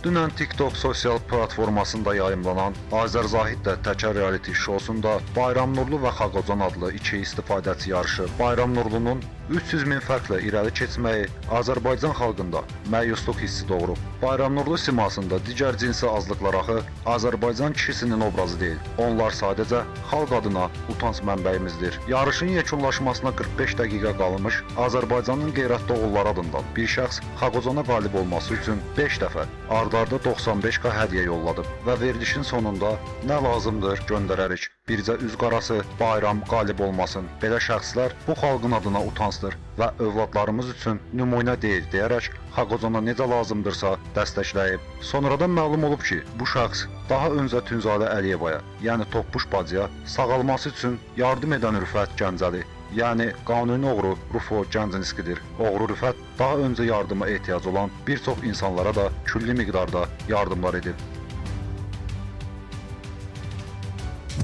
Dünən TikTok sosial platformasında yayımlanan Azər Zahidlə Təkər reality şousunda Bayram Nurlu və Xaqocan adlı iki istifadəçi yarışı. Bayram Nurlunun 300 min fərqlə irəli keçməyi Azərbaycan xalqında məyusluq hissi doğurub. Bayram Nurlu simasında digər cinsi azlıqlar axı Azərbaycan kişisinin obrazı deyil. Onlar sadəcə xalq adına utanc mənbəyimizdir. Yarışın yekunlaşmasına 45 dəqiqə qalmış Azərbaycanın qeyrətli oğulları adından bir şəxs Xaqozana qalib olması üçün 5 dəfə ardarda 95k hədiyyə yolladı və verilişin sonunda nə lazımdır göndərərik. Bircə üz qarası bayram qalib olmasın. Belə şəxslər bu xalqın adına utancdır və övladlarımız üçün nümunə deyil deyərək Xaqozana necə lazımdırsa dəstəkləyib. Sonradan məlum olub ki, bu şəxs daha öncə Tünzadə Əliyevaya, yəni Toppuş bacıya sağalması üçün yardım edən Rüfət Gəncəli, yəni qanuni oğru Rufo Gənciniskidir. Oğru Rüfət daha öncə yardıma ehtiyac olan bir çox insanlara da külli miqdarda yardımlar edib.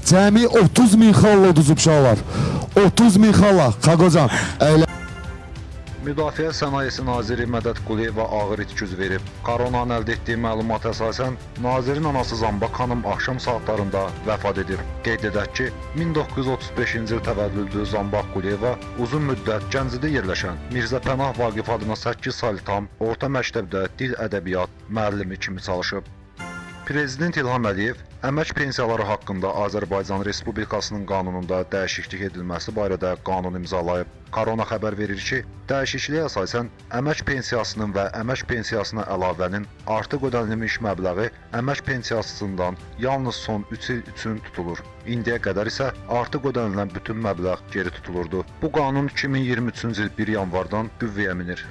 Cəmi 30 min xalla uduzub uşaqlar. 30 min xalla. Xaqocan. Əylə Müdafiə Sənayesi Naziri Mədət Quliyeva ağır itküz verib. Koronanın əldə etdiyi məlumata əsasən nazirin anası Zambaq xanım axşam saatlarında vəfat edib. Qeyd edək ki, 1935-ci il təvəllüdlü Zambaq Quliyeva uzun müddət Gəncədə yerləşən Mirzə Pənah Vaqif adına 8 saylı tam orta məktəbdə dil ədəbiyyat müəllimi kimi çalışıb. Prezident İlham Əliyev əmək pensiyaları haqqında Azərbaycan Respublikasının qanununda dəyişiklik edilməsi barədə qanun imzalayıb. Korona xəbər verir ki, dəyişikliyə əsasən əmək pensiyasının və əmək pensiyasına əlavənin artıq ödənilmiş məbləği əmək pensiyasından yalnız son 3 il üçün tutulur. İndiyə qədər isə artıq ödənilən bütün məbləğ geri tutulurdu. Bu qanun 2023-cü il 1 yanvardan qüvvəyə minir.